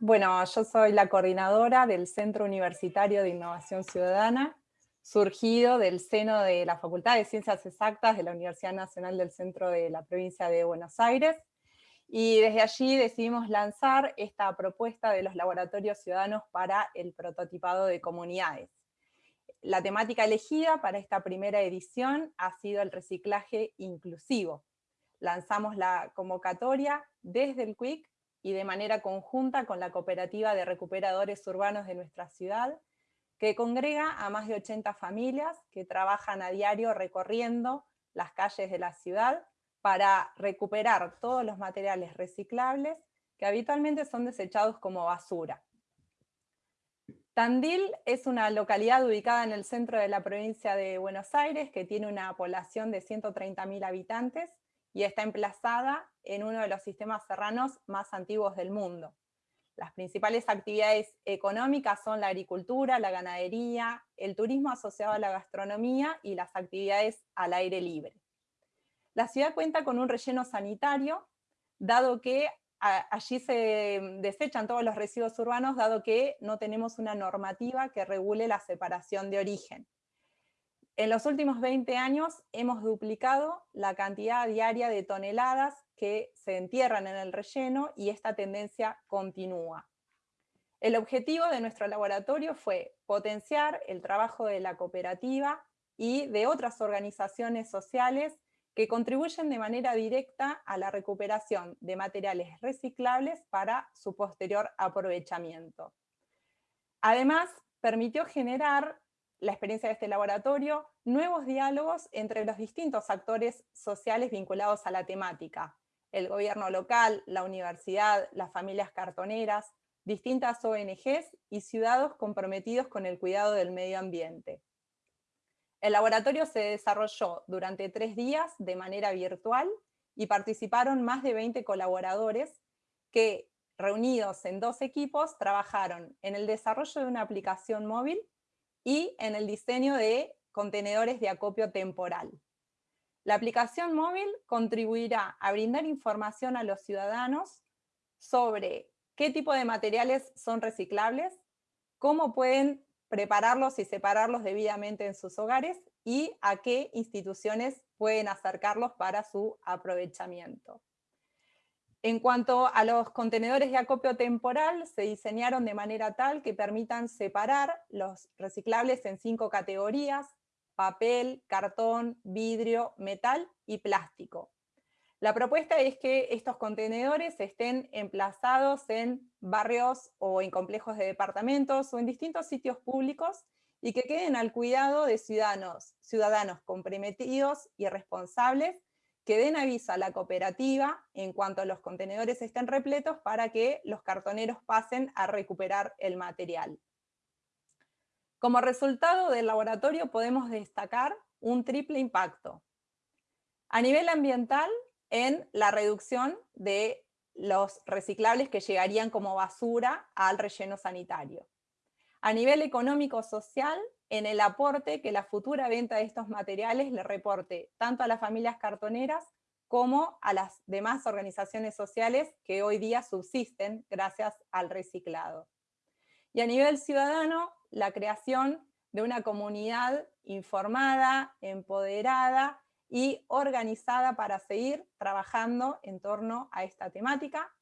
Bueno, yo soy la coordinadora del Centro Universitario de Innovación Ciudadana, surgido del seno de la Facultad de Ciencias Exactas de la Universidad Nacional del Centro de la Provincia de Buenos Aires, y desde allí decidimos lanzar esta propuesta de los laboratorios ciudadanos para el prototipado de comunidades. La temática elegida para esta primera edición ha sido el reciclaje inclusivo. Lanzamos la convocatoria desde el CUIC y de manera conjunta con la Cooperativa de Recuperadores Urbanos de nuestra ciudad, que congrega a más de 80 familias que trabajan a diario recorriendo las calles de la ciudad para recuperar todos los materiales reciclables que habitualmente son desechados como basura. Tandil es una localidad ubicada en el centro de la provincia de Buenos Aires que tiene una población de 130.000 habitantes y está emplazada en uno de los sistemas serranos más antiguos del mundo. Las principales actividades económicas son la agricultura, la ganadería, el turismo asociado a la gastronomía y las actividades al aire libre. La ciudad cuenta con un relleno sanitario, dado que allí se desechan todos los residuos urbanos, dado que no tenemos una normativa que regule la separación de origen. En los últimos 20 años hemos duplicado la cantidad diaria de toneladas que se entierran en el relleno y esta tendencia continúa. El objetivo de nuestro laboratorio fue potenciar el trabajo de la cooperativa y de otras organizaciones sociales que contribuyen de manera directa a la recuperación de materiales reciclables para su posterior aprovechamiento. Además, permitió generar la experiencia de este laboratorio, nuevos diálogos entre los distintos actores sociales vinculados a la temática, el gobierno local, la universidad, las familias cartoneras, distintas ONGs y ciudadanos comprometidos con el cuidado del medio ambiente. El laboratorio se desarrolló durante tres días de manera virtual y participaron más de 20 colaboradores que, reunidos en dos equipos, trabajaron en el desarrollo de una aplicación móvil y en el diseño de contenedores de acopio temporal. La aplicación móvil contribuirá a brindar información a los ciudadanos sobre qué tipo de materiales son reciclables, cómo pueden prepararlos y separarlos debidamente en sus hogares y a qué instituciones pueden acercarlos para su aprovechamiento. En cuanto a los contenedores de acopio temporal, se diseñaron de manera tal que permitan separar los reciclables en cinco categorías, papel, cartón, vidrio, metal y plástico. La propuesta es que estos contenedores estén emplazados en barrios o en complejos de departamentos o en distintos sitios públicos y que queden al cuidado de ciudadanos, ciudadanos comprometidos y responsables que den aviso a la cooperativa en cuanto los contenedores estén repletos para que los cartoneros pasen a recuperar el material. Como resultado del laboratorio podemos destacar un triple impacto. A nivel ambiental, en la reducción de los reciclables que llegarían como basura al relleno sanitario. A nivel económico-social, en el aporte que la futura venta de estos materiales le reporte tanto a las familias cartoneras como a las demás organizaciones sociales que hoy día subsisten gracias al reciclado. Y a nivel ciudadano, la creación de una comunidad informada, empoderada y organizada para seguir trabajando en torno a esta temática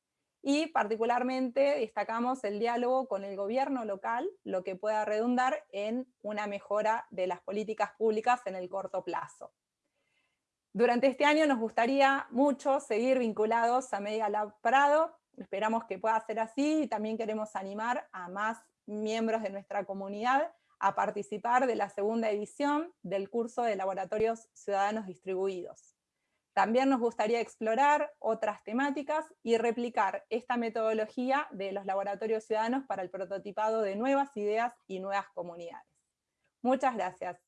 y particularmente destacamos el diálogo con el gobierno local, lo que pueda redundar en una mejora de las políticas públicas en el corto plazo. Durante este año nos gustaría mucho seguir vinculados a Media Lab Prado, esperamos que pueda ser así y también queremos animar a más miembros de nuestra comunidad a participar de la segunda edición del curso de Laboratorios Ciudadanos Distribuidos. También nos gustaría explorar otras temáticas y replicar esta metodología de los laboratorios ciudadanos para el prototipado de nuevas ideas y nuevas comunidades. Muchas gracias.